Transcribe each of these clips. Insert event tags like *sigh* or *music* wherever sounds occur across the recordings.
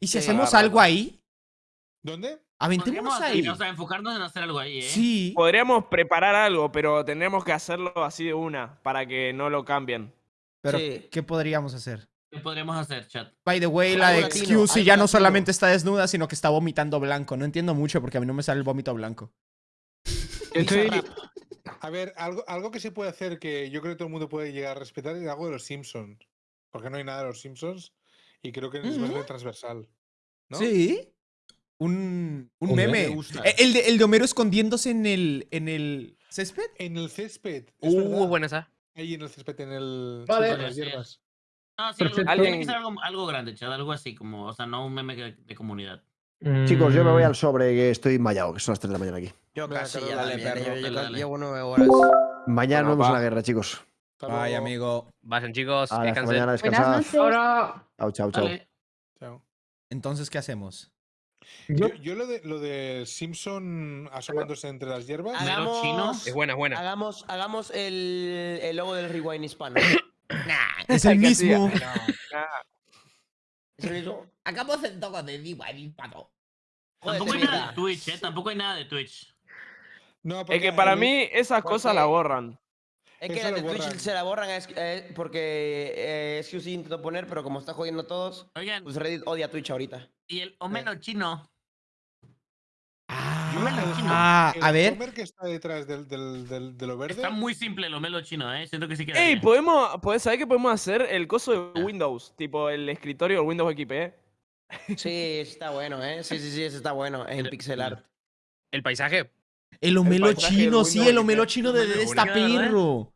¿Y si Sí. hacemos algo ahí? ¿Dónde? Aventémonos ahí. O sea, enfocarnos en hacer algo ahí, ¿eh? Sí. Podríamos preparar algo, pero tendremos que hacerlo así de una, para que no lo cambien. Pero, Sí. ¿qué podríamos hacer? ¿Qué podríamos hacer, chat? By the way, la de Excuse ya no solamente está desnuda, sino que está vomitando blanco. No entiendo mucho porque a mí no me sale el vómito blanco. *laughs* Estoy, A ver, algo, algo que se puede hacer que yo creo que todo el mundo puede llegar a respetar es algo de los Simpsons. Porque no hay nada de los Simpsons y creo que es Ujú. bastante transversal. ¿no? Sí. Un, un me meme. Eh, El de, el de Homero escondiéndose en el, en el césped. En el césped. es Uh, verdad. buena esa. Ahí en el césped, en el. Vale. sí, con las Sí. hierbas. No, sí, algo, tiene que ser algo, algo grande, chat. Algo así, como, o sea, no un meme de, de comunidad. Chicos, yo me voy Mm, al sobre que estoy mallado, que son las 3 de la mañana aquí. Yo casi ya dale, perro, yo- yo llevo nueve horas. Mañana Bueno, nos vemos en la guerra, chicos. Luego. amigo. Vayan, chicos. Descansen. mañana, Buenas descansad. noches. Ahora, Chao, chao, chao. Dale. Chao. Entonces, ¿qué hacemos? yo, Yo, lo de lo de Simpson asomándose entre las hierbas. Haga- Hagamos, chino? Es buena, es buena. hagamos, hagamos el, el logo del rewind hispano. *coughs* Es el mismo. ¿Es el mismo? Hagamos el toque de Diva y Pato. Joder, Tampoco hay nada de Twitch, ¿eh? Tampoco hay nada de Twitch. No, Es que para el- mí esas cosas la borran. Es que lo de Twitch se la borran es, eh, porque eh, es que sí intentó poner, pero como está jodiendo a todos, Oigan, pues Reddit odia a Twitch ahorita. y el Homero chino. Ah, Yo me lo imagino. ah, el a ver. Homer que está detrás del, del, del- de lo verde. Está muy simple el Homero chino, ¿eh? Siento que sí queda Ey, bien. podemos, podés saber que podemos hacer el coso de Windows, tipo el escritorio del Windows XP. Sí, ese está bueno, ¿eh? Sí, sí, sí, ese está bueno en Pero- pixel art. El paisaje. El del chino, sí, el homelo XP. chino de de esta ¿verdad? perro.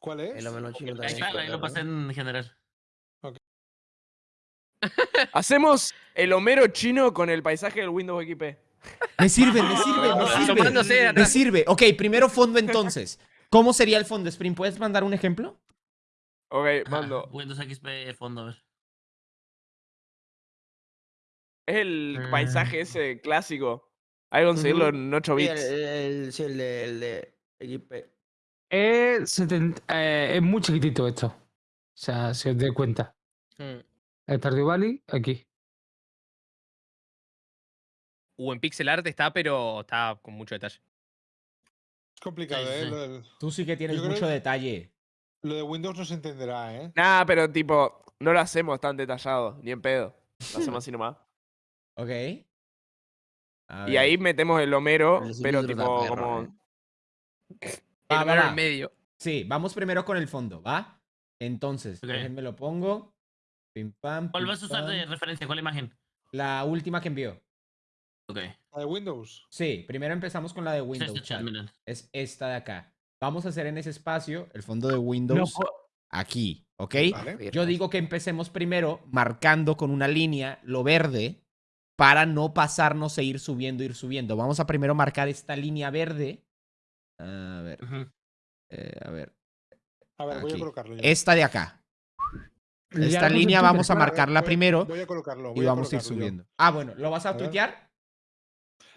¿Cuál es? El homeno chino Ahí también. está, ahí lo pasé en general. Hacemos el Homero chino con el paisaje del Windows XP. Me sirve, me sirve, me sirve. Me sirve. Ok, primero fondo entonces. ¿Cómo sería el fondo, Spring? ¿Puedes mandar un ejemplo? Ok, Ah, mando. Windows XP fondo, a ver. Es el Mm. paisaje ese clásico. Hay que conseguirlo en 8 Sí, el, bits. el- sí, el de, el de XP. es, 70 eh, es muy chiquitito esto. O sea, si os dais cuenta. Mm. El Stardew Valley, aquí. Uh, en pixel art está, pero está con mucho detalle. Es complicado, Sí, ¿eh? sí. Lo, del- Tú sí que tienes Yo mucho que- detalle. lo de Windows no se entenderá, ¿eh? Nah, pero tipo, no lo hacemos tan detallado, ni en pedo. Lo hacemos *laughs* así nomás. Ok. Y ahí metemos el Homero, pero tipo como. eh. Va, El va, Homero va. en medio. Sí, vamos primero con el fondo, ¿va? Entonces, Ok. déjenme lo pongo. Pim, pam, ¿Cuál pim, vas a usar de referencia? ¿Cuál imagen? La última que envió. Ok. La de Windows. Sí, primero empezamos con la de Es Windows. este chat. Es esta de acá. Vamos a hacer en ese espacio el fondo de Windows aquí, ¿ok? Vale. Yo digo que empecemos primero marcando con una línea lo verde para no pasarnos e ir subiendo, ir subiendo. Vamos a primero marcar esta línea verde. A ver, eh, a ver. A ver, voy a colocarlo. Esta de acá. Ya Esta línea vamos a marcarla Voy primero Voy a colocarlo. y voy vamos a ir yo. subiendo. Ah, bueno, ¿lo vas a A tuitear?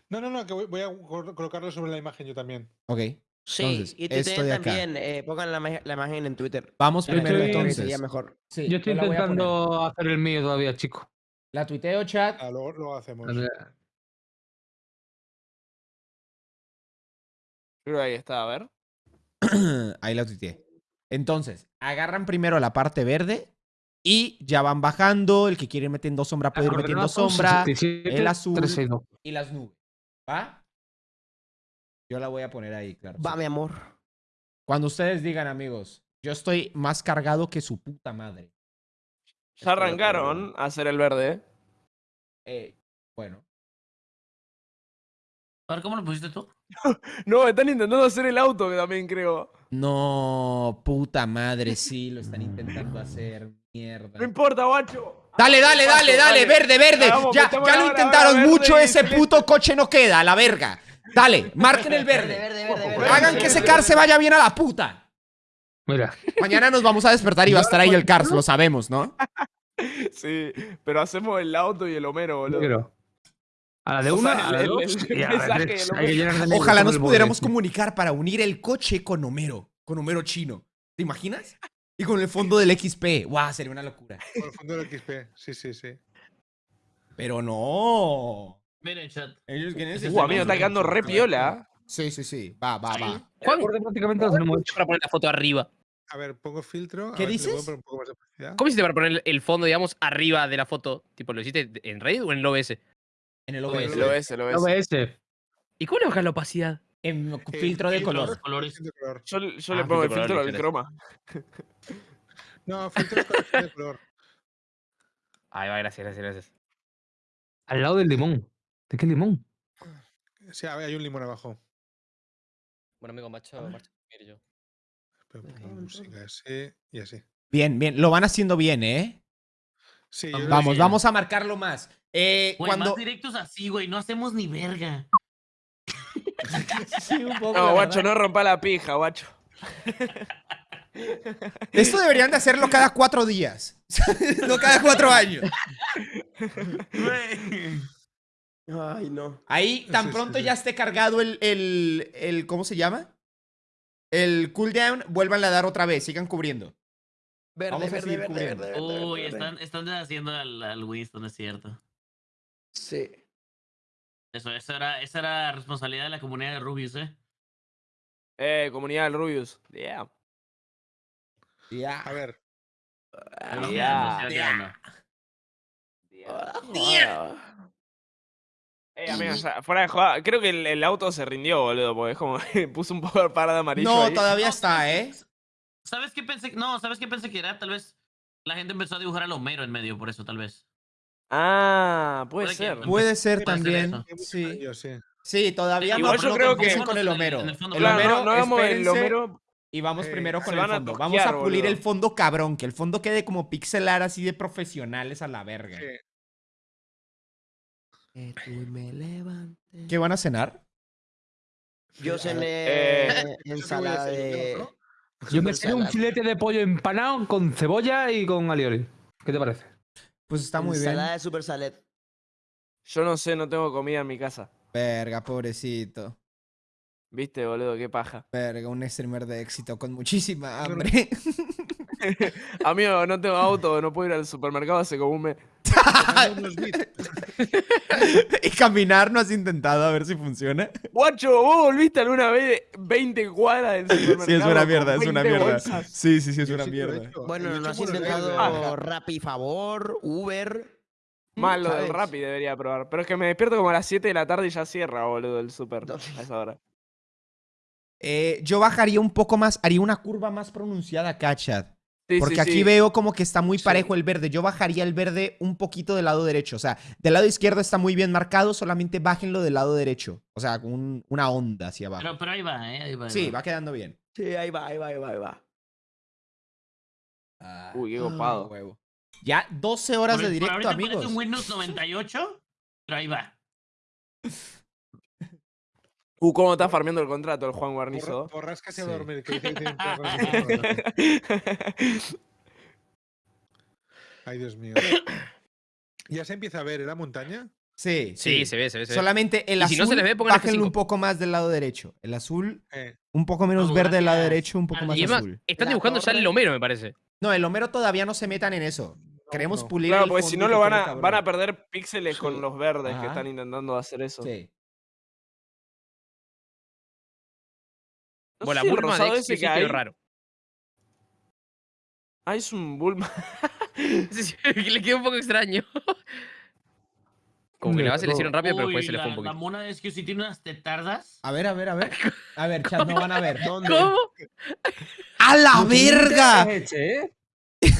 No, no, no, que voy, voy a col- colocarlo sobre la imagen yo también. Ok. Sí, Entonces, y esto Twitter de acá. también. Eh, pongan la, ima- la imagen en Twitter. Vamos primero estoy- entonces. Sería mejor. Sí, Yo estoy intentando hacer el mío todavía, chico. La tuiteo, chat. Ah, luego lo hacemos. A Creo ahí está, a ver. *clears throat* Ahí la tuiteé. Entonces, agarran primero la parte verde y ya van bajando. El que quiere ir metiendo sombra puede ir metiendo sombra. 67, el azul. 362. Y las nubes. ¿Va? Yo la voy a poner ahí, claro. Va, mi amor. Cuando ustedes digan, amigos, yo estoy más cargado que su puta madre. Ya arrancaron a hacer el verde. ¿eh? Eh, bueno. A ver, ¿cómo lo pusiste tú? *laughs* No, están intentando hacer el auto que también creo. No, puta madre, sí, lo están intentando hacer. Mierda. No importa, guacho. Dale, dale, dale, dale, verde, verde. Vamos, Ya, ya lo intentaron mucho, verde ese puto coche no queda, a la verga. Dale, marquen el Verde, verde. verde, verde, verde. Hagan que ese car se vaya bien a la puta. Mira, Mañana nos vamos a despertar y va a estar ahí el Cars, lo sabemos, ¿no? *laughs* Sí, pero hacemos el auto y el Homero, boludo. quiero. A la de una, a a Ojalá nos pudiéramos comunicar para unir el coche con Homero, con Homero chino. ¿Te imaginas? Y con el fondo del XP. Guau, sería una locura. Por el fondo del XP. Sí, sí, sí. Pero no. Miren, chat. Ellos quieren Ese Uh, amigo, está quedando re piola. Sí, sí, sí. Va, va, va. El borde prácticamente hecho. Para poner la foto arriba. A ver, pongo filtro. a ¿Qué si le puedo dices? poner un poco más de opacidad. ¿Cómo hiciste para poner el fondo, digamos, arriba de la foto? Tipo, ¿lo hiciste en Reddit o en el OBS? En el Lo OBS. lo ves. OBS. ¿Y cómo le bajas la opacidad? En Eh, filtro de color. colores. De. Yo, yo Ah, le pongo el filtro al croma. *laughs* No, filtro de color. Ahí va, gracias, gracias, gracias. Al lado del limón. ¿De qué limón? Sí, a ver, hay un limón abajo. Bueno, amigo, macho, macho. Mire yo. Pero pongo música así y así. Bien, bien. Lo van haciendo bien, ¿eh? Sí, yo Vamos, vamos a marcarlo más. Eh, Güey, cuando. más directos así, güey. No hacemos ni verga. *laughs* Sí, un poco, la No, guacho, verdad. no rompa la pija, guacho. Esto deberían de hacerlo cada cuatro días. *laughs* no cada cuatro años. *laughs* Güey. Ay, no. Ahí, tan Sí, pronto sí. ya esté cargado el, el, el- ¿Cómo se llama? El cooldown, vuélvanle a dar otra vez. Sigan cubriendo. Verde, Vamos a verde, seguir verde, cubriendo. verde, verde, Uy, verde. están, están deshaciendo al, al Winston, es cierto. Sí. Eso, eso era, esa era responsabilidad de la comunidad de Rubius, ¿eh? Eh, comunidad del Rubius. Yeah. Ya. A ver, sí, sí, anda. Eh, amigo, fuera de creo que el, el auto se rindió, boludo, porque es como que *laughs* puso un poco de parada amarillo No, ahí. todavía está, ¿eh? ¿Sabes qué pensé? No, ¿sabes qué pensé que era? Tal vez la gente empezó a dibujar al Homero en medio, por eso, tal vez. Ah, puede Puede que- ser. Puede ser Puede ser también. Sí. sí. Sí, todavía Igual no, yo no creo que- con el Homero. En el Claro, Homero, no, no hagamos el Homero. Y vamos Eh, primero con el a fondo. Vamos a pulir boludo. el fondo cabrón, que el fondo quede como pixelar así de profesionales a la verga. Sí. ¿Qué van a cenar? Yo cené Eh, *laughs* ensalada de. ¿no? *laughs* Yo me cené un filete de pollo empanado con cebolla y con alioli. ¿Qué te parece? Pues está muy bien. Ensalada de super salad. Yo no sé, no tengo comida en mi casa. Verga, pobrecito. Viste, boludo, qué paja. Verga, un streamer de éxito con muchísima hambre. *laughs* *laughs* Amigo, no tengo auto, no puedo ir al supermercado hace como un mes. *laughs* Y caminar no has intentado a ver si funciona. Guacho, vos volviste alguna vez de 20 cuadras del supermercado. Sí, es una mierda, es una 20 mierda. bolsas? Sí, sí, sí, es Yo una mierda. hecho. Bueno, ¿no has intentado viajes. Rappi Favor, Uber? Más lo del. Rappi debería probar. Pero es que me despierto como a las 7 de la tarde y ya cierra, boludo, el super. A esa hora. Eh, yo bajaría un poco más, haría una curva más pronunciada acá, chat. Sí, Porque sí, aquí sí. veo como que está muy Sí. parejo el verde. Yo bajaría el verde un poquito del lado derecho. O sea, del lado izquierdo está muy bien marcado, solamente bájenlo del lado derecho. O sea, con un- una onda hacia abajo. Pero, pero ahí va, ¿eh? Ahí va. ahí Sí, va quedando bien. Sí, ahí va, ahí va, ahí va, ahí va. Ah, Uy, qué ah, copado. huevo. Ya 12 horas Por- de directo, amigos. un Windows 98, pero ahí va. *laughs* Uh, cómo está farmeando el contrato el Juan Guarnizo. Borrascas y a dormir. Que dice que tiene que *laughs* Ay, Dios mío. Ya se empieza a ver, ¿eh? La montaña. Sí, Sí, se ve, se ve. Se ve. Solamente el Y azul, si no se les ve, pónganle bájenlo un F5. poco más del lado derecho. El azul, Eh, un poco menos verde del lado derecho, un poco Ah, más Y además, azul. están dibujando ya el. Homero, me parece. No, el Homero todavía no se metan en eso. Queremos no. pulir Claro, el porque si no lo van a, van a perder píxeles con los verdes que están intentando hacer eso. Sí. No Bueno, la si Bulma de ese sí que que hay. es raro. Ah, es un Bulma. *laughs* Le quedó un poco extraño. Como que la base le hicieron rápido, pero Uy, después se le la, fue un la poquito. mona de Excuse tiene unas tetardas. A ver, a ver, a ver. *laughs* A ver, chat, no van a ver. ¿Dónde? ¿Cómo? ¡A la verga! Es ¿eh?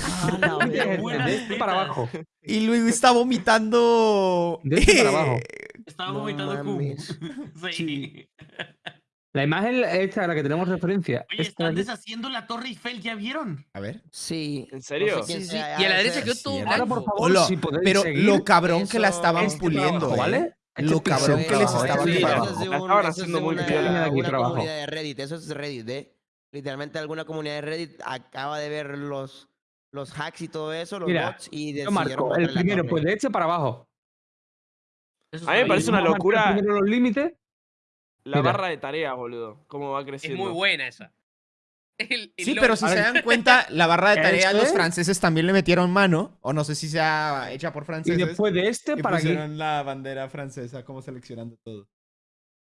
Ah, la *laughs* Es verga. de este para abajo. Y luego está vomitando. De este para abajo. Estaba No vomitando Q. mames. Sí. Sí. La imagen esta a la que tenemos referencia. Oye, esta están deshaciendo la Torre Eiffel, ¿ya vieron? A ver. Sí. ¿En serio? No sé quién Sí, sí. Y a la ha de derecha quedó Sí, todo Ahora, por favor, Hola, si podéis pero seguir. lo cabrón que la estaban este puliendo, trabajo, ¿eh? ¿vale? Este Lo cabrón que les estaban La un- estaban haciendo muy. Mira aquí trabajo. comunidad de Reddit, eso es Reddit, ¿eh? Literalmente alguna comunidad de Reddit acaba de ver los, los hacks y todo eso, los Mira, bots, y Yo decidieron marco el la primero, torre. pues de este para abajo. Eso A mí me parece bien. una locura. Primero los límites. La Mira. barra de tareas, boludo. Cómo va Es creciendo. muy buena esa. *laughs* El- el Sí, logo. pero si se dan cuenta, *laughs* la barra de tareas Este- los franceses también le metieron mano. O no sé si sea hecha por Y franceses. después de este, y ¿para qué? pusieron la bandera francesa como seleccionando todo.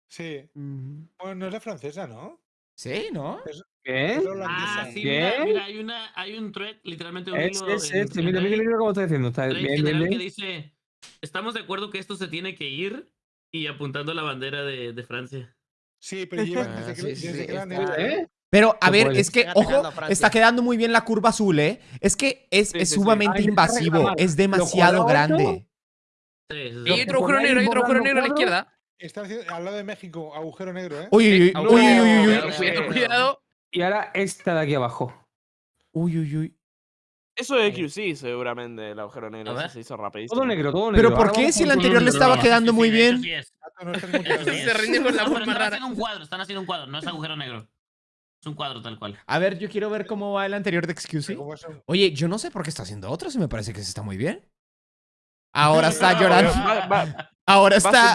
Sí. Bueno, no es la francesa, ¿no? Sí, ¿no? ¿Qué? Es la holandesa. Ah, sí, ¿Qué? mira, mira, hay, una, hay un thread, literalmente un Es, es, en- este. Mira, mira, mira cómo está diciendo. Está bien, bien, general que bien. dice, estamos de acuerdo que esto se tiene que ir y apuntando la bandera de, de Francia. Sí, pero llevan Ah, desde que, sí, sí, desde sí, que era está- negra. ¿Eh? Pero, a ver, es que, ojo, está quedando muy bien la curva azul, ¿eh? Es que es, Sí, es sumamente invasivo, es demasiado grande. Sí, sí, sí. Y hay otro agujero negro, hay otro agujero negro a la izquierda. Está haciendo- al lado de México, agujero negro, ¿eh? Uy, uy, uy, uy, uy, uy, uy, cuidado, uy. Cuidado, cuidado. Y ahora esta de aquí abajo. uy, uy, uy. Eso de QC seguramente, el agujero negro. Eso se hizo rapidísimo. Todo negro, todo negro. Pero ¿por Ahora qué si el anterior le estaba quedando muy bien? *laughs* Se rinde con la forma están haciendo un cuadro, están haciendo un cuadro, no es agujero negro. Es un cuadro tal cual. A ver, yo quiero ver cómo va el anterior de Excuse. ¿Cómo es un- Oye, yo no sé por qué está haciendo otro, si me parece que se está muy bien. Ahora está llorando. Ahora está.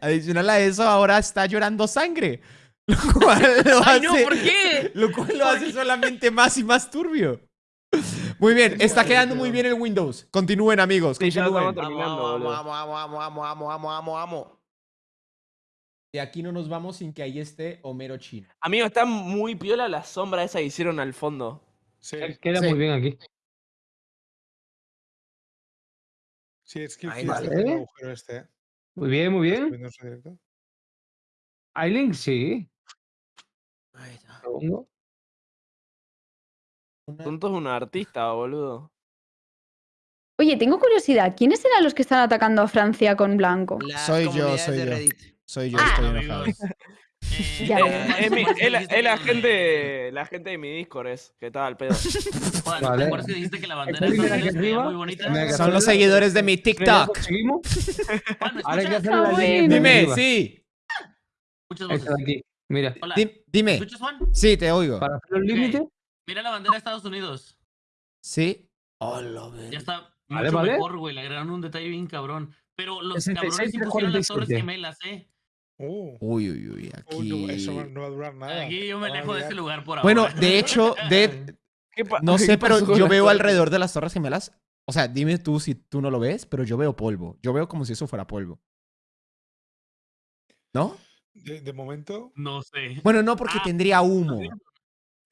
Adicional a eso, ahora está llorando sangre. *laughs* Lo cual lo Ay, no, hace. ¿por qué? Lo cual lo hace solamente más y más turbio. *laughs* Muy bien, está quedando muy bien el Windows. Continúen, amigos. Sí, Continúen. estamos Vamos, terminando, vamos, boludo. vamos, vamos, vamos, vamos, vamos, vamos, vamos. De aquí no nos vamos sin que ahí esté Homero Chino. Amigo, está muy piola la sombra esa que hicieron al fondo. Sí, Queda Sí. muy bien aquí. sí, es que Ahí vale. está haciendo agujero este, ¿eh? Muy bien, muy ¿Estás bien. Aileen, sí. Ahí está. Segundo. Tonto es un artista, boludo. Oye, tengo curiosidad. ¿Quiénes eran los que están atacando a Francia con blanco? Las Soy yo, soy yo. Soy yo, Ah. estoy enojado. *laughs* Eh, Ya. Eh, es, es la, *laughs* gente, la gente de mi Discord es, que estaba al pedo. Juan, Vale. ¿te acuerdas que dijiste que la bandera de muy bonita? Son los seguidores de mi ¿Ya TikTok. conseguimos? *laughs* Juan, ¿me Ahora hay que escuchas? hacer la bueno. de Dime, sí. Voces. aquí. Mira. Hola. Di- ¿Me dime. escuchas, Juan? Sí, te oigo. Para hacer el límite. Mira la bandera de Estados Unidos. Sí. Hola, Ya está Vale, mucho vale. mejor, güey. Le agregaron un detalle bien cabrón. Pero los 66, cabrones impusieron las torres 47. gemelas, eh. Uh, Uy, uy, uy. uy, Aquí. no, eso no va a durar nada. Aquí yo me alejo de este lugar por ahora. Bueno, de hecho, de, *laughs* ¿Qué pa- no *laughs* sé, pero yo veo alrededor de las Torres Gemelas. O sea, dime tú si tú no lo ves, pero yo veo polvo. Yo veo como si eso fuera polvo. ¿No? De, de momento, No sé. Bueno, no, porque Ah, tendría humo.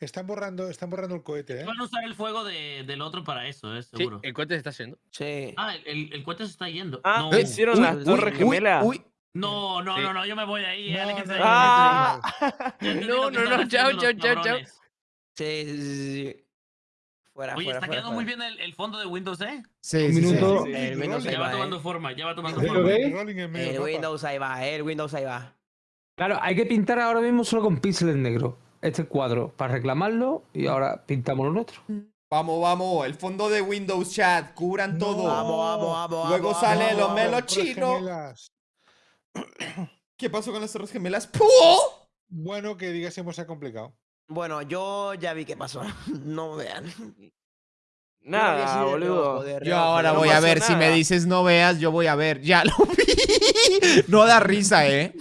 Están borrando, están borrando el cohete, ¿eh? Van a usar el fuego de- del otro para eso, eh, Sí, seguro. el cohete se está yendo. Sí. Ah, el, cohete se está yendo. Ah, no. hicieron Uy, las torres uy, gemelas. uy. no, no, Sí. no, no, yo me voy de ahí. eh, *laughs* No, no, no, Ah. No, chao, chao, chao, chao. Sí, sí, sí. Fuera, Oye, fuera, está fuera, quedando muy bien el, el fondo de Windows, ¿eh? Sí, Un sí, sí. minuto. Sí, El Windows ahí Ya va va, tomando eh. forma, ya va tomando ¿Sí, forma. El. Windows ahí va, eh, el Windows ahí va. Claro, hay que pintar ahora mismo solo con píxeles negros. Este cuadro para reclamarlo y ahora pintamos lo nuestro. Vamos, vamos. El fondo de Windows Chat. Cubran No. todo. Vamos, vamos, vamos. Luego vamos, sale vamos, los melos chinos. *coughs* ¿Qué pasó con las Torres Gemelas? ¡Puh! Bueno, que digásemos se ha complicado. Bueno, yo ya vi qué pasó. *laughs* No vean. Nada, de boludo. Yo ahora voy no a ver. Si me dices no veas, yo voy a ver. Ya lo vi. *laughs* No da risa, ¿eh?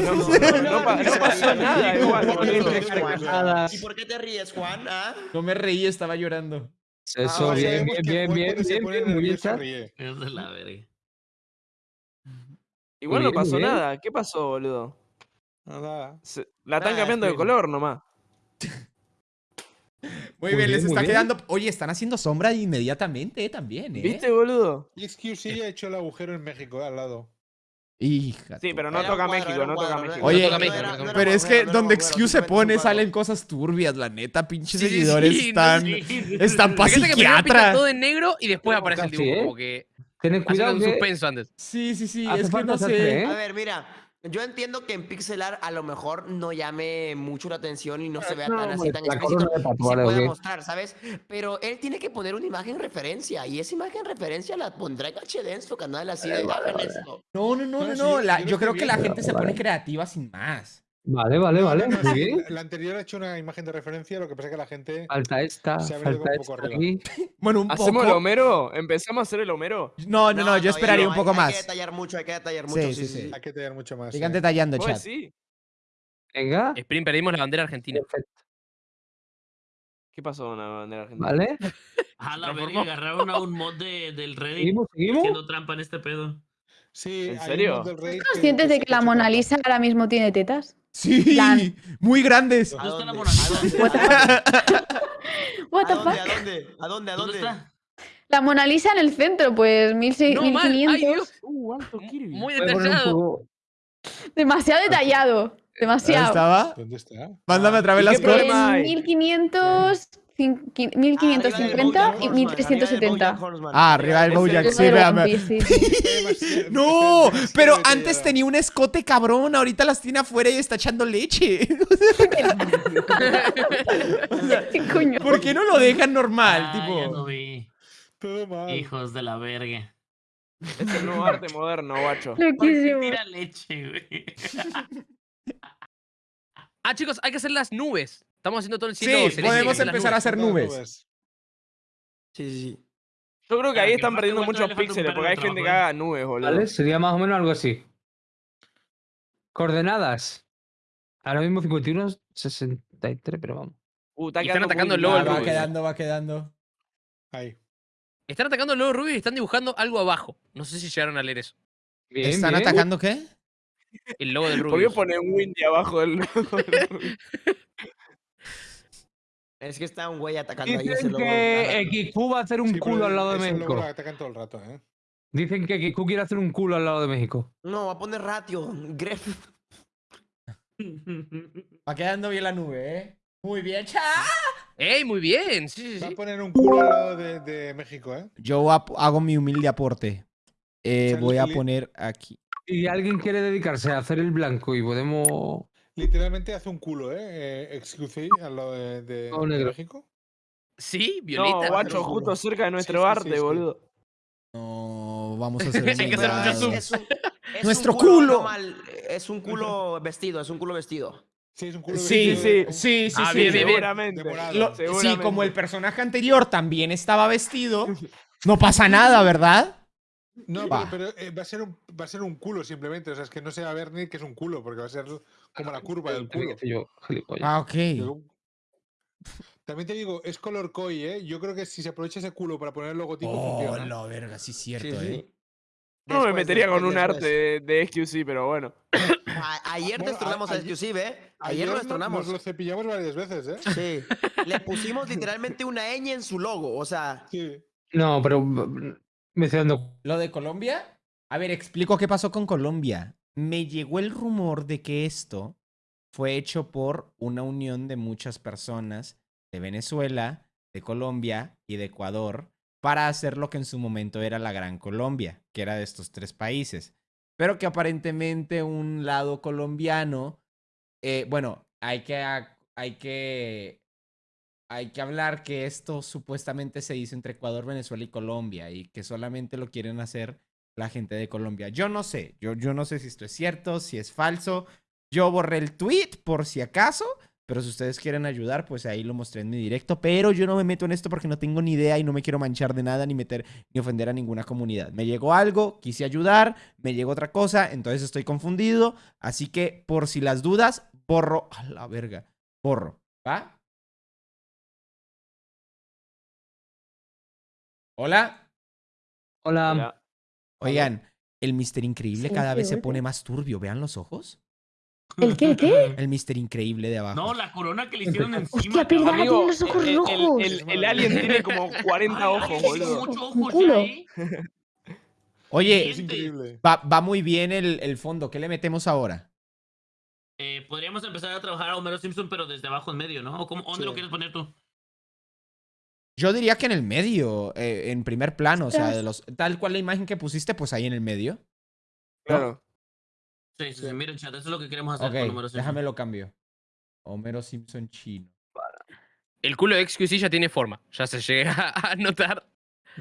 No, *laughs* no, no pa- no pasó nada, igual, boludo. ¿Y por qué te ríes, Juan? ¿Ah? No me reí, estaba llorando. Eso, Ah, bien, bien, bien, bien, muy bien. Es de la verga. Igual no pasó nada. ¿Qué pasó, boludo? Nada. Se- la están Nada, cambiando de color nomás. Muy, Muy bien, les está bien. quedando. Oye, están haciendo sombra inmediatamente, eh, también, ¿eh? ¿Viste, boludo? Y XQC ha hecho el agujero en México, eh, al lado. Hija. Sí, pero no Era toca cuadro, México, no toca México. Oye, no México, no no era- no Pero es que no donde XQ se pone salen cosas turbias, la neta. Pinches Sí, seguidores sí, no están. Sí. Están todo en negro y después aparece el dibujo. ¿eh? Como que haciendo cuidado un que suspenso antes. Sí, sí, sí. Es que no sé. ¿eh? A ver, mira, yo entiendo que en pixel art a lo mejor no llame mucho la atención y no se vea No, tan así, tan explícito. y se ok. mostrar, ¿sabes? Pero él tiene que poner una imagen referencia y esa imagen referencia la pondrá en HD en su canal así de hagan esto. No, no, no, No, no. la- yo creo que la gente se pone creativa sin más. Vale, vale, vale. Muy bien. La, anterior ha hecho una imagen de referencia, lo que pasa es que la gente. Falta esta, Se ha falta un poco esta aquí. *laughs* Bueno, un ¿Hacemos el poco. Homero? ¿Empezamos a hacer el Homero? No, no, no, yo esperaría no, un hay- poco Hay que más. detallar mucho, hay que detallar mucho. sí, Sí, sí. Hay que tener mucho más. Sigan sí. detallando, Pues chat. sí. Venga. Sprint, perdimos la bandera argentina. Perfecto. ¿Qué pasó con la bandera argentina? Vale. A la verga, agarraron a un mod de, del Reddit Seguimos, seguimos. haciendo trampa en este pedo. Sí, ¿En serio? que- ¿Conscientes de que la Mona. Lisa ahora mismo tiene tetas? Sí, Plan. muy grandes. ¿A ¿Dónde dónde? Dónde? What the *laughs* What ¿A the dónde? fuck? ¿A dónde? ¿A dónde? ¿A ¿Dónde dónde? está? La Mona Lisa en el centro, pues 1600, No, mal. Ay, 1500. Dios. Uh, Muy detallado. Demasiado detallado. ¿Dónde Demasiado. estaba? ¿Dónde está? Mándame otra vez ¿Y las cosas. problema hay? 1500, cin- qui- Arriba del 1550 Bojack y Horseman, 1370. arriba del Bojack Horseman. Ah, arriba del Bojack, es sí, véame. *laughs* No, pero antes tenía un escote cabrón, ahorita las tiene afuera y está echando leche. *laughs* ¿Por qué no lo dejan normal? Ah, ya tipo. lo vi. Todo mal. Hijos de la verga. Es el nuevo arte moderno, guacho. ¿Por qué Loquísimo. tira leche, güey? Ah, chicos, hay que hacer las nubes. Estamos haciendo todo el cielo. Sí, celeste, podemos empezar a hacer nubes. Sí, sí, sí. Yo creo que Claro, ahí que están perdiendo muchos píxeles porque hay gente que haga nubes, boludo. Vale, sería más o menos algo así. Coordenadas. Ahora mismo 51, 63, pero vamos. Uh, está están atacando el lobo del Va, Rubio. quedando, va quedando. Ahí. Están atacando el lobo rubio y están dibujando algo abajo. No sé si llegaron a leer eso. Bien, ¿Están bien. atacando qué? El logo del *laughs* ¿Por qué rubio. pone un Windy abajo del *laughs* Es que está un güey atacando ahí ese Dicen que XQ va a hacer un Sí, culo al lado de México. lo atacan todo el rato, ¿eh? Dicen que XQ quiere hacer un culo al lado de México. No, va a poner ratio. Gref. *laughs* Va quedando bien la nube, ¿eh? Muy bien, cha. ¡Ey, muy bien! Sí, sí, Va a poner un culo al lado de, de México, ¿eh? Yo hago mi humilde aporte. Eh, voy a poner aquí. Si alguien quiere dedicarse a hacer el blanco y podemos. Literalmente hace un culo, ¿eh? eh XQC al lado de, de- Todo de negro. México. Sí, No, Violeta. guacho, lo juro. justo cerca de nuestro sí, sí, arte, sí. boludo. No, vamos a *laughs* hacer Hay que hacer mucho humildad. zoom. Es un, es Nuestro un culo. normal, es un culo vestido, es un culo vestido. Sí, es un culo Sí, vestido sí, de- sí, Ah, sí. bien. Seguramente. Lo- sí, Seguramente. como el personaje anterior también estaba vestido, no pasa nada, ¿verdad? No, Va. pero, pero, eh, va, a ser un, va a ser un culo simplemente. O sea, es que no se va a ver ni que es un culo, porque va a ser como la curva del culo. Yo. Ah, ok. También te digo, es color koi, ¿eh? Yo creo que si se aprovecha ese culo para poner el logotipo, Oh, funciona. la verga, sí es cierto, Sí, sí. ¿eh? No me Después, metería con después, un arte de, de XQC, pero bueno. A- ayer Bueno, destronamos a- a Exclusive, ¿eh? Ayer, Ayer lo no- destronamos. Nos lo cepillamos varias veces, ¿eh? Sí. Le pusimos literalmente una ñ en su logo, o sea. Sí. No, pero. ¿Lo de Colombia? A ver, explico qué pasó con Colombia. Me llegó el rumor de que esto fue hecho por una unión de muchas personas de Venezuela, de Colombia y de Ecuador para hacer lo que en su momento era la Gran Colombia, que era de estos tres países. Pero que aparentemente un lado colombiano, eh, bueno, hay que, hay que hay que hablar que esto supuestamente se hizo entre Ecuador, Venezuela y Colombia y que solamente lo quieren hacer la gente de Colombia. Yo no sé, yo, yo no sé si esto es cierto, si es falso. Yo borré el tweet por si acaso, pero si ustedes quieren ayudar, pues ahí lo mostré en mi directo. Pero yo no me meto en esto porque no tengo ni idea y no me quiero manchar de nada ni meter ni ofender a ninguna comunidad. Me llegó algo, quise ayudar, me llegó otra cosa, entonces estoy confundido. Así que por si las dudas, borro a la verga, borro, ¿va? Hola. Hola. Hola. Oigan, el Mister Increíble Sí, cada sí, vez se pone más turbio. Vean los ojos. ¿El qué? ¿El qué? *laughs* El Mister Increíble de abajo. No, la corona que le hicieron encima. Hostia, Amigo, tiene los ojos el, el- rojos. el- el alien tiene como *laughs* 40 Ay, ojos, boludo. muchos Un ojos culo. ¿eh? Oye, Es increíble. va, va muy bien el, el fondo. ¿Qué le metemos ahora? Eh, podríamos empezar a trabajar a Homero Simpson, pero desde abajo en medio, ¿no? ¿O cómo, ¿Dónde Sí. lo quieres poner tú? Yo diría que en el medio, eh, en primer plano, o sea, de los, tal cual la imagen que pusiste, pues ahí en el medio. Claro. Sí, sí, sí, mira, chat, eso es lo que queremos hacer Ok, con Homero Simpson. déjame lo cambio. Homero Simpson chino. El culo de XQC ya tiene forma. Ya se llega *laughs* a notar.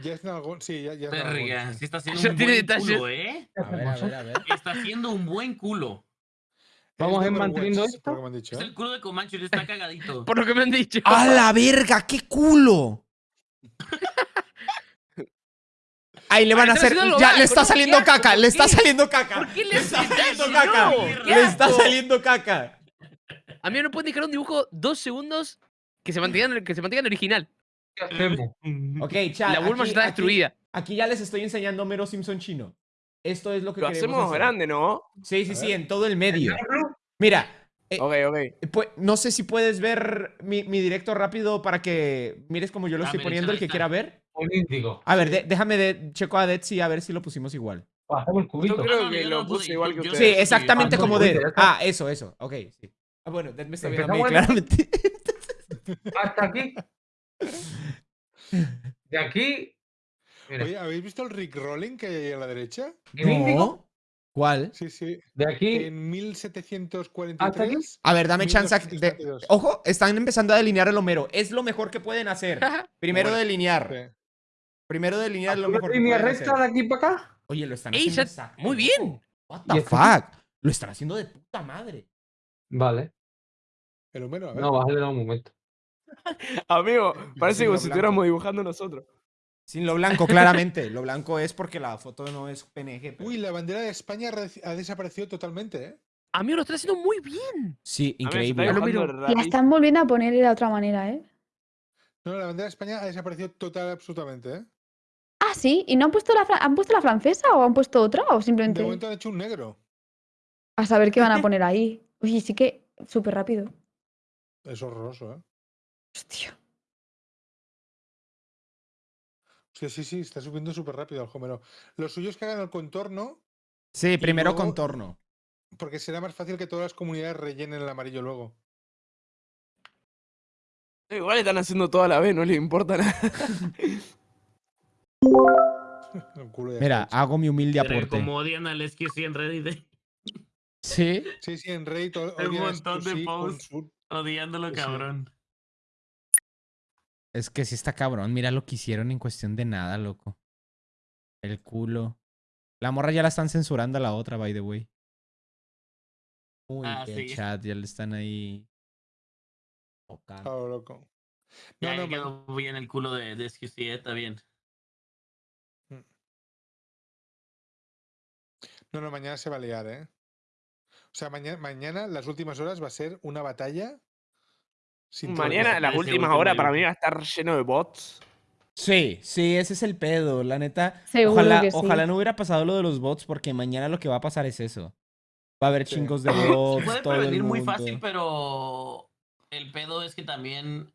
Ya es nalgón, sí, ya, ya es nalgón, Verga, sí. sí está haciendo Ya un tiene buen detalles. culo, ¿eh? A ver, a ver, a ver. Está haciendo un buen culo. Vamos Es a ir de manteniendo esto. por lo que me han dicho, Es ¿eh? el culo de Comanche, está *laughs* cagadito. Por lo que me han dicho. ¡A la verga! ¡Qué culo! Ahí le van a hacer. Ya, mal, le está saliendo caca, ¿por le está saliendo caca. ¿Por qué le Le está saliendo caca. Le está saliendo caca. A mí no me pueden dejar un dibujo dos segundos que se mantengan, que se mantengan original. ¿Qué hacemos? Ok, chat. La Bulma aquí- está destruida. Aquí ya les estoy enseñando Homero Simpson chino. Esto es lo que Lo queremos hacemos hacer. grande, ¿no? Sí, sí, sí, en todo el medio. Mira, eh, Ok, ok. pu- no sé si puedes ver mi, mi directo rápido para que mires como yo lo Ah, estoy poniendo, el que quiera ver. Un índigo. A ver, de- déjame de, checo a Detsy a ver si lo pusimos igual. Hacemos el cubito. Yo creo no, que lo puse, igual que ustedes. Sí, exactamente Ah, como Dead. Ah, eso, eso. Ok, sí. Ah, bueno, Dead me está viendo a mí, claramente. *laughs* Hasta aquí. De aquí. Mira, Oye, ¿habéis visto el Rick Rolling que hay ahí a la derecha? No. ¿Cuál? Sí, sí. De aquí. En 1743. A ver, dame chance. de- 1232. Ojo, están empezando a delinear el Homero. Es lo mejor que pueden hacer. *laughs* Primero Bueno, delinear. Sí. Primero delinear lo mejor que línea recta hacer. de aquí para acá. Oye, lo están Ey, haciendo. muy bien. loco. What ¿Y the esto fuck? Lo están haciendo de puta madre. Vale. El Homero, a ver. No, bájale un momento. *laughs* Amigo, parece como si estuviéramos dibujando nosotros. Sin lo blanco, claramente. Lo blanco es porque la foto no es PNG. pero- Uy, la bandera de España ha re- ha desaparecido totalmente, ¿eh? A mí lo están haciendo muy bien. Sí, está increíble. La están volviendo a poner de la otra manera, ¿eh? No, la bandera de España ha desaparecido total absolutamente, ¿eh? Ah, sí. ¿Y no han puesto la, fra- han puesto la francesa o han puesto otra? ¿O De simplemente momento han hecho un negro. a saber qué van a *laughs* poner ahí? Oye, sí que súper rápido. Es horroroso, ¿eh? Hostia. Sí, sí, sí, está subiendo súper rápido el Homero. Lo suyo es que hagan el contorno, Sí, primero luego- contorno. porque será más fácil que todas las comunidades rellenen el amarillo luego. Igual están haciendo toda la vez, no les importa nada. *laughs* Mira, hago mi humilde aporte. como odian al SQC en Reddit, Sí. Sí, sí, en Reddit Hay un montón de posts. odiándolo cabrón. Es que sí está cabrón. Mira lo que hicieron en cuestión de nada, loco. El culo. La morra ya la están censurando a la otra, by the way. Uy, Ah, el sí. chat, ya le están ahí. tocando. Ah, loco. Ya No, no, quedó bien el culo de, de SQC, eh, está bien. No, no, mañana se va a liar, ¿eh? O sea, mañana, mañana, las últimas horas, va a ser una batalla. Sin Mañana, las últimas horas, para mí va a estar lleno de bots. Sí, sí, ese es el pedo. La neta. Seguro ojalá, que sí. ojalá no hubiera pasado lo de los bots, porque mañana lo que va a pasar es eso. Va a haber Sí. chingos de *laughs* Se bots, puede todo el prevenir muy fácil, pero el pedo es que también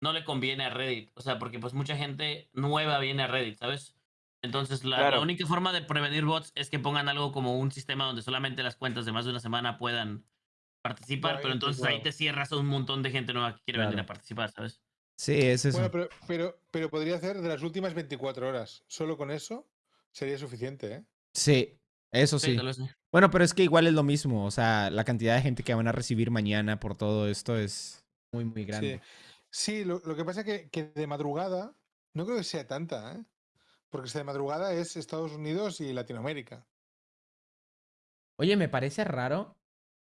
no le conviene a Reddit. O sea, porque pues mucha gente nueva viene a Reddit, ¿sabes? Entonces la, única forma de prevenir bots es que pongan algo como un sistema donde solamente las cuentas de más de una semana puedan participar, pero entonces ahí te cierras a un montón de gente nueva que quiere venir a participar, ¿sabes? Sí, es eso. Bueno, pero, pero, pero podría hacer de las últimas 24 horas. Solo con eso sería suficiente, ¿eh? Sí, eso sí. Bueno, pero es que igual es lo mismo. O sea, la cantidad de gente que van a recibir mañana por todo esto es muy, muy grande. Sí, sí lo, lo que pasa es que, que de madrugada no creo que sea tanta, ¿eh? Porque si de madrugada es Estados Unidos y Latinoamérica. Oye, me parece raro,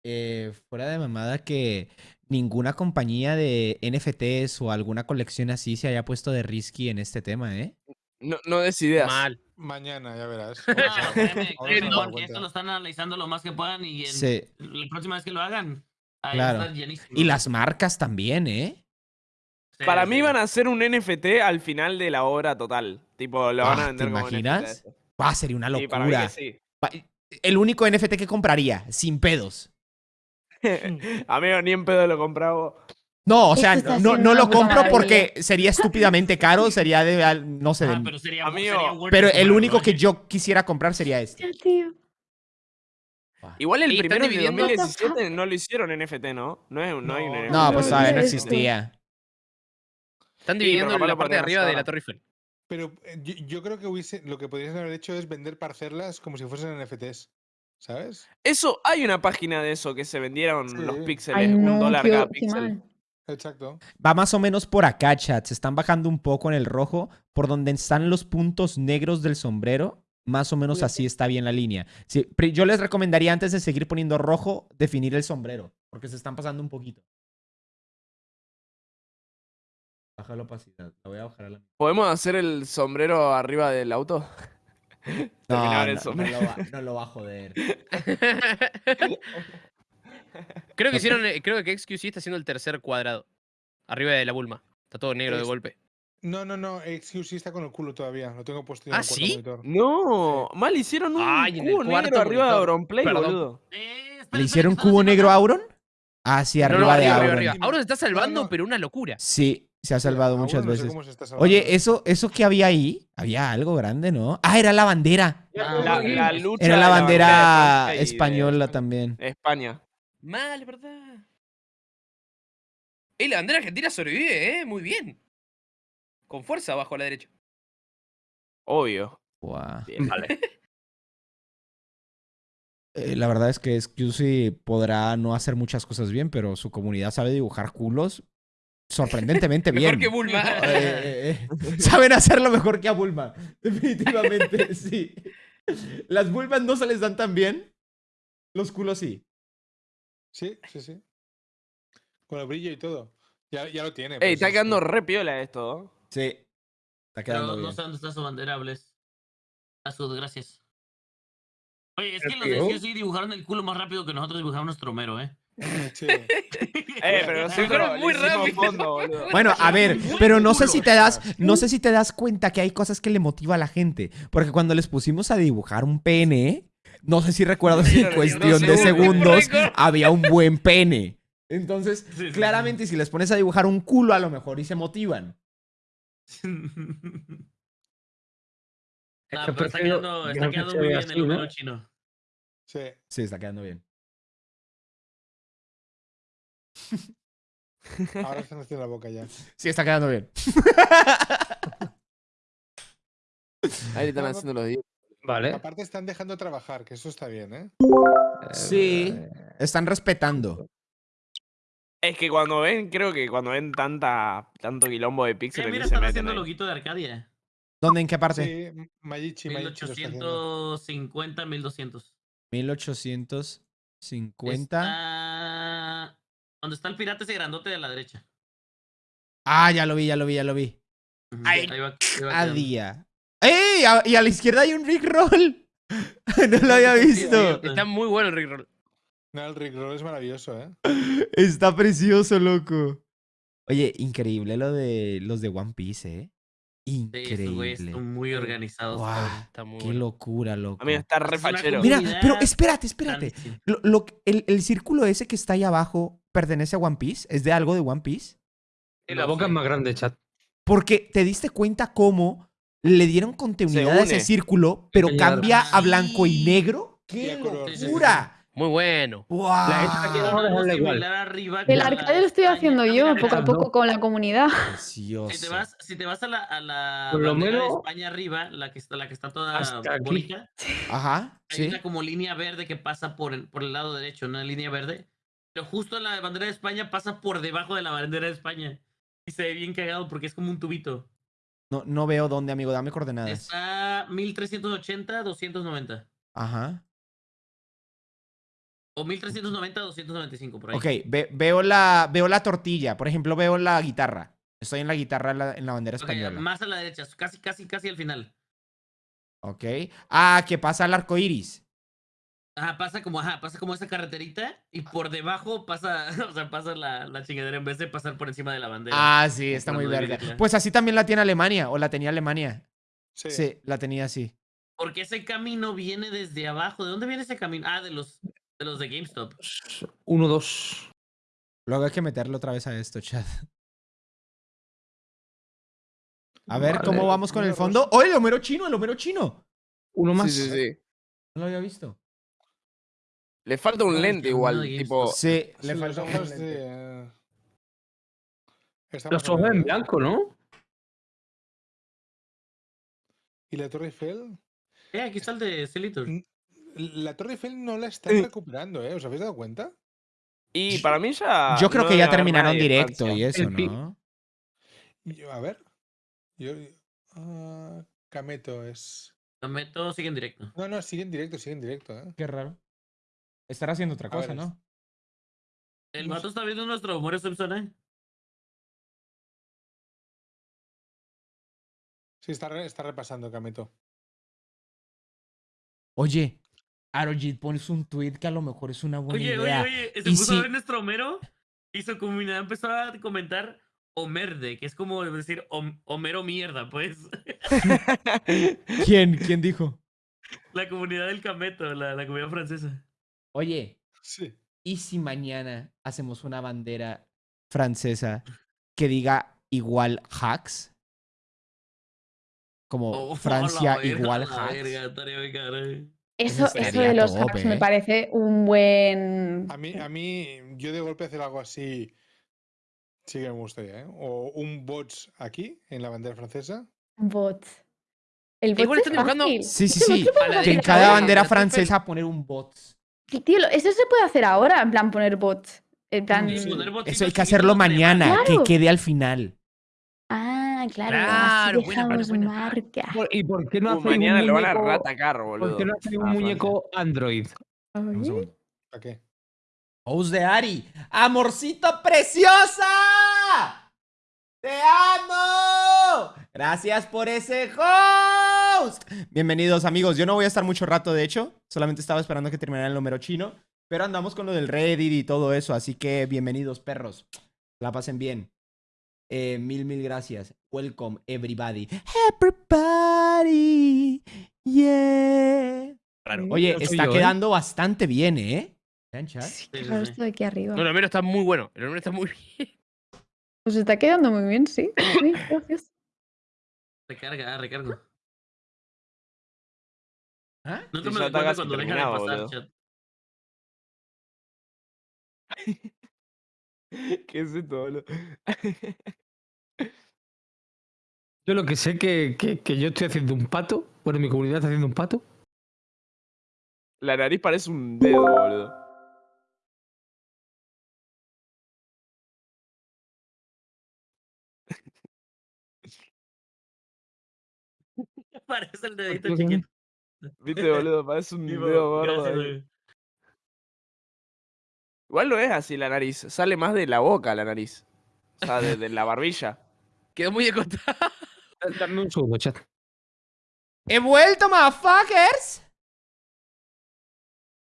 eh, fuera de mamada, que ninguna compañía de NFTs o alguna colección así se haya puesto de risky en este tema, ¿eh? No, no des ideas. Mal. Mañana, ya verás. *laughs* No, a- a Juan, que esto lo están analizando lo más que puedan y en Sí. la próxima vez que lo hagan, ahí Claro. va a estar llenísimo. Y las marcas también, ¿eh? Sí, Para sí. mí van a hacer un NFT al final de la obra total. Tipo, lo van Ah, a ¿te vender como imaginas? NFT. Ah, sería una Sí, para mí que locura. El único NFT que compraría, sin pedos. *laughs* Amigo, ni en pedo lo compraba. No, o sea, no, no lo compro porque sería estúpidamente caro, *laughs* sería de, al- no sé, Ah, pero sería, Amigo, sería worth pero el comprarlo, único que ¿eh? yo quisiera comprar sería este. Tío. Igual el Y están primero de dividiendo- 2017 no lo hicieron NFT, ¿no? No, es, no, hay un No, NFT. No, No, pues no no existía. Están Sí, dividiendo capaz la lo parte de arriba de la. Torre Eiffel. Pero eh, yo, yo creo que hubiese, lo que podrían haber hecho es vender parcelas como si fuesen NFTs. ¿Sabes? Eso, hay una página de eso que se vendieron Sí. los píxeles, Ay, un no, dólar qué, cada qué píxel. mal. Exacto. Va más o menos por acá, chat. Se están bajando un poco en el rojo. Por donde están los puntos negros del sombrero. Más o menos así está bien la línea. Sí, yo les recomendaría antes de seguir poniendo rojo, definir el sombrero. Porque se están pasando un poquito. Baja la opacidad. La voy a bajar a la... ¿Podemos hacer el sombrero arriba del auto? No, el no, no lo va, no lo va a joder. *laughs* Creo que hicieron, eh, creo que XQC está haciendo el tercer cuadrado. Arriba de la Bulma. Está todo negro de Es- golpe. No, no, no. XQC está con el culo todavía. Lo tengo puesto en ¿Ah, el cuarto sí? monitor. No, mal hicieron un Ay, cubo negro arriba de monitor. Auronplay, Perdón. boludo. Eh, espera, ¿Le espera, hicieron ¿qué están cubo negro a? Auron? Ah, sí, No, arriba no, de arriba, arriba, Auron. arriba. Auron se está salvando, no. pero una locura. Sí, se ha salvado muchas no veces. Oye, eso, eso que había ahí, había algo grande, ¿no? Ah, era la bandera. Ah, La, lucha Era la bandera y de española también. España. Mal, ¿verdad? Ey, la bandera argentina sobrevive, ¿eh? Muy bien. Con fuerza abajo a la derecha. Obvio. Guau. Bien. Vale. *laughs* Eh, la verdad es que Scusy podrá no hacer muchas cosas bien, pero su comunidad sabe dibujar culos sorprendentemente bien. Mejor que Bulma. Eh, eh, eh. Saben hacerlo mejor que a Bulma. Definitivamente, *laughs* sí. Las Bulmas no se les dan tan bien. Los culos sí. Sí, sí, sí. Con el brillo y todo. Ya, ya lo tiene. Ey, pues, está es quedando que- re piola esto. ¿no? Sí. Está quedando Pero no bien. sé dónde está su bandera, Bless. A sus gracias. Oye, es que los de sí dibujaron el culo más rápido que nosotros dibujamos nuestro mero, ¿eh? *laughs* Sí. Eh, pero nosotros muy rápido. fondo, boludo. Bueno, a ver, pero no sé si te das, no sé si te das cuenta que hay cosas que le motiva a la gente, porque cuando les pusimos a dibujar un pene, no sé si recuerdas que en cuestión de segundos. había un buen pene. Entonces, Sí, sí, claramente si les pones a dibujar un culo a lo mejor y se motivan. Que pero está quedando, está muy bien el número chino. Sí. Sí, está quedando bien. Ahora *laughs* están haciendo la boca ya. Sí, está quedando bien. *laughs* Ahí le están No, haciendo los días. Vale. Aparte están dejando trabajar, que eso está bien, ¿eh? Sí, Eh, están respetando. Es que cuando ven, creo que cuando ven tanta, tanto quilombo de Eh, píxeles mira, se están haciendo loguito de Arcadia. ¿Dónde? ¿En qué parte? Sí, Mayichi, Mayichi lo está haciendo. 1850, 1200. 1850. Está... Donde está el pirata ese grandote de la derecha. Ah, ya lo vi, ya lo vi, ya lo vi. Ay, ahí va- ahí va A día. ¡Ey! A- y a la izquierda hay un Rickroll. *laughs* no lo había Sí, visto. sí. Está muy bueno el Rickroll. No, el Rickroll es maravilloso, ¿eh? Está precioso, loco. Oye, increíble lo de los de One Piece, ¿eh? Sí, estos güeyes Increíble. están muy organizados. Está muy qué bueno. locura, loco. Amigo, está re Es una fachero. Mira, pero espérate, espérate. Lo, lo el, el círculo ese que está ahí abajo pertenece a One Piece. ¿Es de algo de One Piece? La boca es más grande, chat. Porque te diste cuenta cómo le dieron continuidad a ese círculo, pero cambia a blanco y negro. ¡Qué a color, sí, sí, sí. locura! Muy bueno. ¡Guau! La arriba El arcade lo estoy haciendo yo poco a poco con la comunidad. Precioso. Si te vas, si te vas a la, a la Por lo bandera de menos- España arriba, la que está, la que está toda bonita, Ajá, hay sí. una como línea verde que pasa por el, por el lado derecho, una línea verde. Pero justo la bandera de España pasa por debajo de la bandera de España. Y se ve bien cagado porque es como un tubito. No, no veo dónde, amigo. Dame coordenadas. Está 1380, 290. Ajá. O 1390, 295, por ahí. Ok, ve- veo, la, veo la tortilla. Por ejemplo, veo la guitarra. Estoy en la guitarra en la, en la bandera española. más a la derecha, casi, casi, casi al final. Ok. Ah, que pasa el arco iris. Ajá, pasa como, ajá, pasa como esa carreterita y por debajo pasa, *laughs* o sea, pasa la, la chingadera en vez de pasar por encima de la bandera. Ah, sí, está muy verga. Pues así también la tiene Alemania, o la tenía Alemania. Sí. Sí, la tenía así. Porque ese camino viene desde abajo. ¿De dónde viene ese camino? Ah, de los de los de GameStop. Uno, dos. Luego hay que meterle otra vez a esto, chat. A ver, Vale. ¿cómo vamos con el fondo? ¡Oh, el Homero chino, el Homero chino! Uno más. Sí, sí, sí. No lo había visto. Le falta un lente igual, tipo... Sí, Sí, le los falta un ojos lente. eh, Los ojos en ¿eh? blanco, ¿no? ¿Y la Torre Eiffel? Eh, aquí está el de Celitor. Mm. La Torre Eiffel no la están recuperando, ¿eh? ¿Os habéis dado cuenta? Y para mí ya... Yo creo no que ya terminaron directo y eso, ¿no? Yo- a ver. Yo, ah, Cameto es. Lo meto, sigue en directo. No, no, sigue en directo, sigue en directo, ¿eh? Qué raro. Estará haciendo otra A ver, cosa, ¿no? El No vato está viendo nuestro Mario Simpson, ¿eh? Sí, está, re- está repasando Cameto. Oye, Arojit, pones un tweet que a lo mejor es una buena Oye, idea. oye, oye, se Y puso a si- ver nuestro Homero y su comunidad empezó a comentar Homerde, que es como decir Hom- Homero mierda, pues. *laughs* ¿Quién? ¿Quién dijo? La comunidad del Cameto, la, la comunidad francesa. Oye, Sí. ¿y si mañana hacemos una bandera francesa que diga igual hacks? Como Oh, *laughs* Francia verga, igual hacks. verga. Eso, Eso de los hacks me ¿eh? parece un buen. A mí, a mí, yo de golpe hacer algo así sí que me gustaría, ¿eh? O un bots aquí, en la bandera francesa. bot. El bot Igual es están dibujando-. Sí, sí, sí. Que en cada bandera francesa poner un bot. Sí, Tío, eso se puede hacer ahora, en plan poner bots. En plan. Y poner Eso hay que hacerlo mañana, Claro. que quede al final. Ah, claro. Claro, así buena, dejamos buena. marca. Por- ¿Y por qué no Uh, hacéis un mañana lo van a muñeco- ratacar, boludo. ¿Por qué no hacéis a un Francia. muñeco Android? ¿Para qué? Host de Ari. ¡Amorcito preciosa! ¡Te amo! Gracias por ese host. Bienvenidos amigos. Yo no voy a estar mucho rato, de hecho. Solamente estaba esperando que terminara el número chino. Pero andamos con lo del Reddit y todo eso. Así que bienvenidos, perros. La pasen bien. Eh, mil, mil gracias. Welcome, everybody. Everybody. Yeah. Raro. Oye, está yo, ¿eh? quedando bastante bien, ¿eh? Sí, sí, sí. esto de aquí arriba. No, el Homero está muy bueno. El Homero está muy bien. Pues está quedando muy bien, sí. Uy, gracias. Recarga, recargo. ¿Ah? Nunca Sí, me doy cuenta cuando de terminado, pasar, boludo. chat. *laughs* ¿Qué es esto, boludo? *laughs* Yo lo que sé que, que, que yo estoy haciendo un pato. Bueno, mi comunidad está haciendo un pato. La nariz parece un dedo, boludo. *laughs* Parece el dedito chiquito. Viste, boludo, parece un Tipo, dedo gordo. gracias, ahí. güey. Igual no es así la nariz. Sale más de la boca la nariz. O sea, de, de la barbilla. *laughs* Quedó muy de contado. Dame un segundo, chat. *laughs* ¡He vuelto, motherfuckers!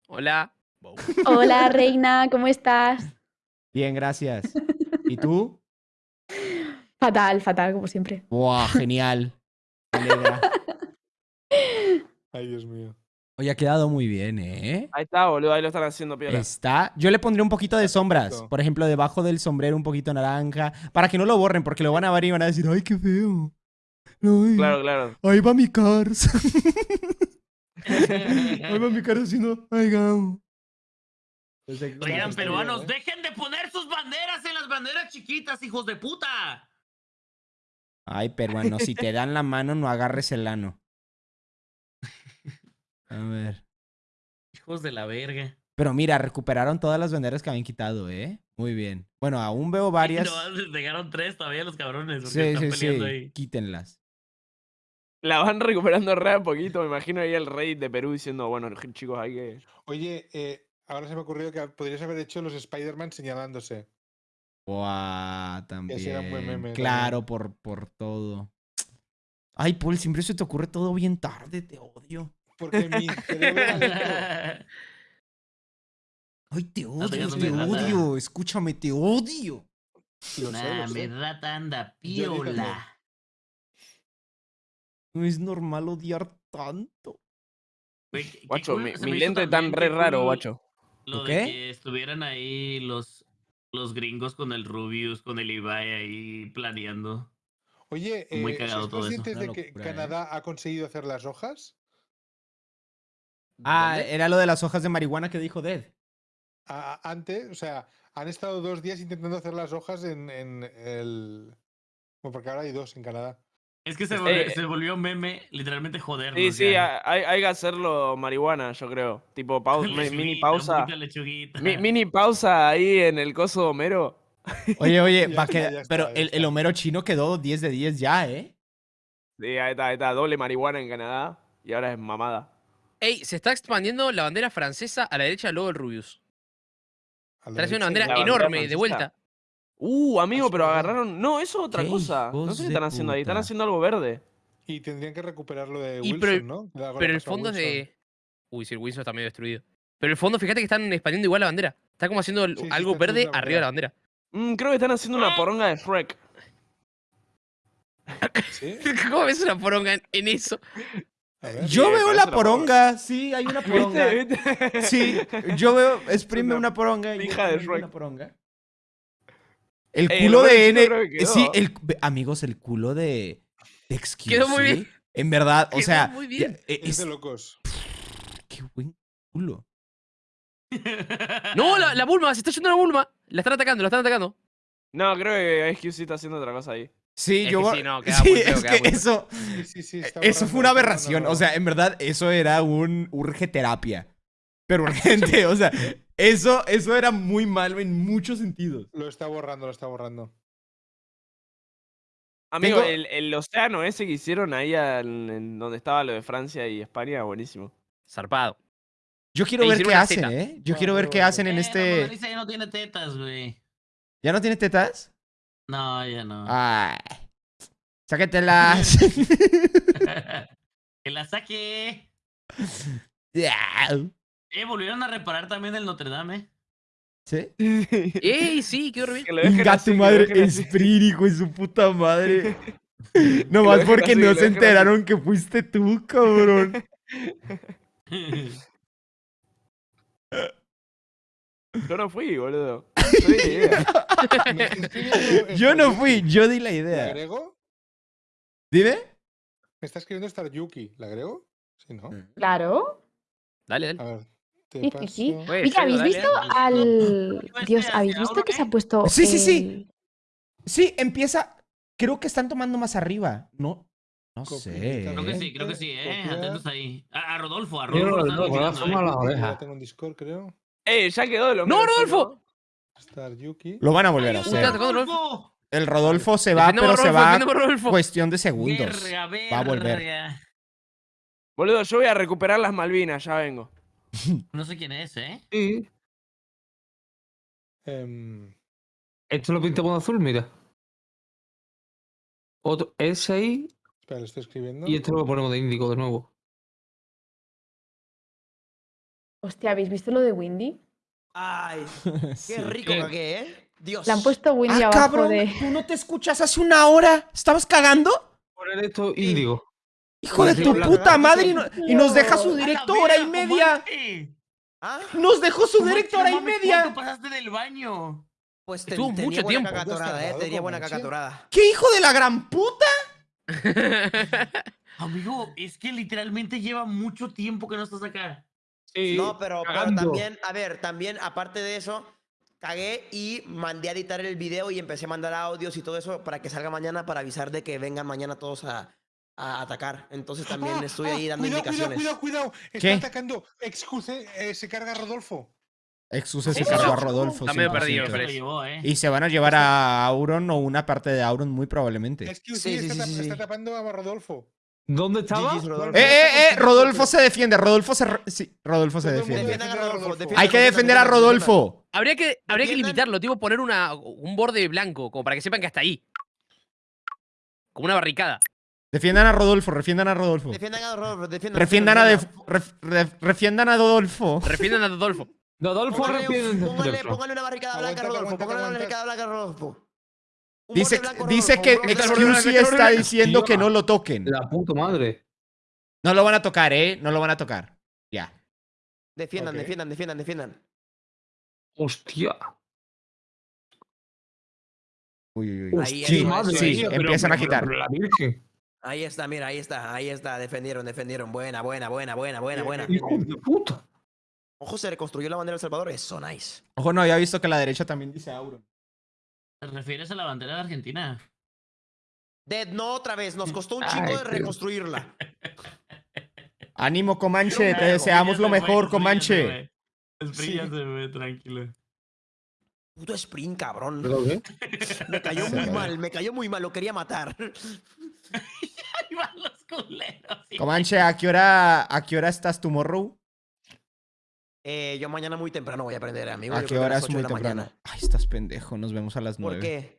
Hola. Hola, *laughs* reina, ¿cómo estás? Bien, gracias. ¿Y tú? Fatal, fatal, como siempre. ¡Buah, genial! Me alegra. Ay, Dios mío. Oye, ha quedado muy bien, ¿eh? Ahí está, boludo. Ahí lo están haciendo piola. Está. Yo le pondré un poquito de sombras. Por ejemplo, debajo del sombrero un poquito naranja. Para que no lo borren, porque lo van a ver y van a decir, ¡ay, qué feo! Ay, Claro, claro. Ahí va mi cars. *laughs* Ahí va mi cars haciendo, ¡ay, gao! Oigan, peruanos, ¿eh? dejen de poner sus banderas en las banderas chiquitas, hijos de puta. Ay, peruano, si te dan la mano, no agarres el ano. A ver. Hijos de la verga. Pero mira, recuperaron todas las banderas que habían quitado, ¿eh? Muy bien. Bueno, aún veo *laughs* varias. No, dejaron tres todavía los cabrones. Sí, están sí, peleando sí. ahí. Quítenlas. La van recuperando re a poquito. Me imagino ahí el rey de Perú diciendo, bueno, *laughs* chicos, hay que. Oye, eh, ahora se me ha ocurrido que podrías haber hecho los Spider-Man señalándose. Buah, también. Ese era un buen meme claro, por, por todo. Ay, Paul, siempre se te ocurre todo bien tarde, te odio. Porque mi cerebro. Ay, te odio, te rata. odio. Escúchame, te odio. Lo sé, Nah, lo mi sé. rata anda piola. No es normal odiar tanto. Güey, qué- qué Guacho, mi, mi lente tan qué re raro, guacho. Lo ¿Lo de qué? que estuvieran ahí los, los gringos con el Rubius, con el Ibai ahí planeando. Oye, Muy eh, cagado ¿sois conscientes de que ¿eh? Canadá ha conseguido hacer las hojas? Ah, ¿Dónde? era lo de las hojas de marihuana que dijo Dead. Antes, o sea, han estado dos días intentando hacer las hojas en, en el. Bueno, porque ahora hay dos en Canadá. Es que se Eh, volvió, eh. se volvió meme, literalmente jodernos. Sí, sí, hay, hay que hacerlo marihuana, yo creo. Tipo, *laughs* pausa, mini pausa. Mi- mini pausa ahí en el coso de Homero. *laughs* Oye, oye, *laughs* Ya va ya está, pero el, el. Homero chino quedó 10 de 10 ya, ¿eh? Sí, ahí está, ahí está. Doble marihuana en Canadá. Y ahora es mamada. Ey, se está expandiendo la bandera francesa a la derecha del logo del Rubius. Está haciendo una bandera la bandera enorme de vuelta. Uh, amigo, pero agarraron. No, eso es otra Qué cosa. No sé qué están haciendo ahí. Están haciendo algo verde. Y tendrían que recuperar lo de Y Wilson, pero- ¿no? Pero el fondo es Wilson. de. Uy, sí, el Windsor está medio destruido. Pero el fondo, fíjate que están expandiendo igual la bandera. Está como haciendo Sí, algo verde arriba de la bandera. Mm, creo que están haciendo una poronga de Shrek. ¿Sí? *laughs* ¿Cómo ves una poronga en, en eso? *laughs* Ver. Yo Sí, veo la poronga, sí, hay una poronga. ¿Viste? ¿Viste? Sí, yo veo, *laughs* exprime una una poronga. hija de Shrek. Una poronga. El Eh, culo lo de N. que eh, Sí, el, amigos, el culo de. de XQC, Quedó muy bien. En verdad, o Quedó sea. muy bien. eh, Es es- de locos. *laughs* qué buen culo. No, la, la Bulma, se está yendo la Bulma. La están atacando, la están atacando. No, creo que XQC está haciendo otra cosa ahí. Sí, Es yo. que sí, no, queda sí, muy feo, es queda que muy eso. Sí, sí, sí. está Eso fue una aberración. borrando. O sea, en verdad, eso era un urge terapia. Pero urgente, o sea, eso, eso era muy malo en muchos sentidos. Lo está borrando, lo está borrando. Amigo, Tengo- el, el océano ese que hicieron ahí al- en donde estaba lo de Francia y España, buenísimo. Zarpado. Yo quiero ver qué hacen, teta. ¿eh? Yo quiero ver qué hacen en Eh, este. Ya no tiene tetas, güey. ¿Ya no tiene tetas? No, ya no. Ay. *laughs* Sáquetelas. *laughs* que la saque. Ya. Eh, volvieron a reparar también el Notre Dame. eh. ¿Sí? ¡Ey, sí! ¡Qué horrible! Así, tu madre. Sprint, hijo su puta madre. *laughs* Nomás porque así, no se así. enteraron que fuiste tú, cabrón. Yo no fui, boludo. *laughs* No di ni idea. ¿Me estás escribiendo Yo no fui, yo di la ¿La idea. agrego? Dime. Me está escribiendo Star Yuki. ¿La agrego? Sí, ¿no? Claro. Dale, A dale. ver. Te Sí, Oye, Feo, ¿habéis dale, visto dale. al. Dios, ¿habéis visto que se ha Auron, puesto. Sí, sí, sí. el- Sí, empieza. Creo que están tomando más arriba. No. No Copia, sé. Creo que sí, creo que sí, eh. Copiar. Atentos ahí. A, a Rodolfo, a Yo Rodolfo. lo están eh. las Ya orejas. tengo en Discord, creo. ¡Eh, ya quedó el ¡No, Rodolfo! Lo van a volver a ¡Ayuda, hacer. Puta, ¿cuándo lo-! El Rodolfo se va, pero se va cuestión de segundos. Verga, Va a volver. verga. Boludo, yo voy a recuperar las Malvinas, ya vengo. *laughs* No sé quién es, eh. Sí. Em, Esto lo pintamos de azul, mira. Otro, ese ahí espera, lo estoy escribiendo. y esto lo ponemos de índigo de nuevo. Hostia, ¿habéis visto lo de Windy? Ay, *laughs* Sí. qué rico ¿Qué? cagué, ¿eh? Dios. Le han puesto Windy Ah, abajo cabrón, de. ¿tú no te escuchas hace una hora? ¿Estabas cagando? Poner esto índigo. Hijo de Sí, tu puta madre y, no- y nos deja su ¡A la directo hora y media. ¿Ah? Nos dejó su directo no hora y media. ¿Cuánto pasaste del baño? Pues te, Estuvo tenía mucho buena tiempo. cacatorada, eh. Tenía buena cacatorada. ¿Qué hijo de la gran puta? *laughs* Amigo, es que literalmente lleva mucho tiempo que no estás acá. Sí, No, pero, pero también, a ver, también, aparte de eso, cagué y mandé a editar el video y empecé a mandar audios y todo eso para que salga mañana para avisar de que vengan mañana todos a, a atacar. Entonces también Ah, estoy ah, ahí dando cuidado, indicaciones. Cuidado, cuidado, cuidado. Está ¿Qué? atacando. Excuse, eh, se carga a Rodolfo. Exuse se cargó a Rodolfo. Está medio 100%. perdido, Se lo parece. llevó, eh. Y se van a llevar a Auron o una parte de Auron muy probablemente. Excuse, Sí, sí, está, sí, tap- sí, está tapando a Rodolfo. ¿Dónde estaba? Rodolfo. Eh, eh, eh, Rodolfo se defiende, Rodolfo se... re- Sí, Rodolfo se defiende. Defiendan a Rodolfo. Defiendan, Hay que defiendan, defender a defiendan, defiendan. Rodolfo. Habría que, habría que Defiendan. limitarlo, tipo poner una, un borde blanco, como para que sepan que hasta ahí. Como una barricada. Defiendan a Rodolfo, refiendan a Rodolfo. Defiendan a Rodolfo. Defiendan, Refiendan a, defiendan. A Rodolfo. Refiendan a Rodolfo. Rodolfo Póngale, refiende. póngale, póngale una barricada blanca a Rodolfo. Póngale una barricada blanca a Rodolfo. Dice, a dice que a. Excuse está diciendo que no lo toquen. La puta madre. No lo van a tocar, ¿eh? No lo van a tocar. Ya. Defiendan, Ok. defiendan, defiendan, defiendan. Hostia. Uy, uy, uy. Ahí, Sí, madre sí, pero- empiezan a pero- quitar. pero la virgen. Ahí está, mira, ahí está, ahí está. Defendieron, defendieron. Buena, buena, buena, buena, buena, Bien, buena. Hijo de puta. Ojo, se reconstruyó la bandera de El Salvador. Eso, nice. Ojo, no había visto que la derecha también dice Auron. ¿Te refieres a la bandera de Argentina? Dead, no otra vez. Nos costó un *laughs* Ay, chingo de tío. reconstruirla. *laughs* Ánimo, Comanche, te deseamos lo mejor, Comanche. Espríllate, güey, tranquilo. Puto sprint, cabrón. ¿Pero qué? *laughs* Me cayó muy mal, me cayó muy mal. Lo quería matar. Ahí van los culeros. Comanche, ¿a qué hora, a qué hora estás tomorrow? Eh, yo mañana muy temprano voy a aprender, amigo. ¿A Yo qué hora es muy temprano? mañana. Ay, estás pendejo, nos vemos a las ¿Por nueve. qué?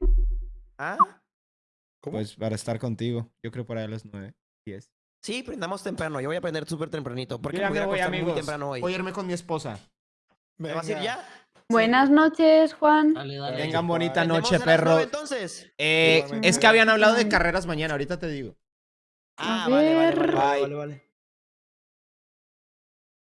¿Ah? ¿Cómo? Pues para estar contigo, yo creo para las nueve. Diez. Sí, prendamos temprano. Yo voy a prender súper tempranito. Porque ya me voy a me voy, muy temprano hoy. Voy a irme con mi esposa. ¿Te vas a ir ya? Buenas noches, Juan. Dale, dale. Tengan bonita ¿Prendemos noche, nueve, perros. entonces? Eh, es que habían hablado de carreras mañana, ahorita te digo. Ah, vale, vale, vale, vale, vale.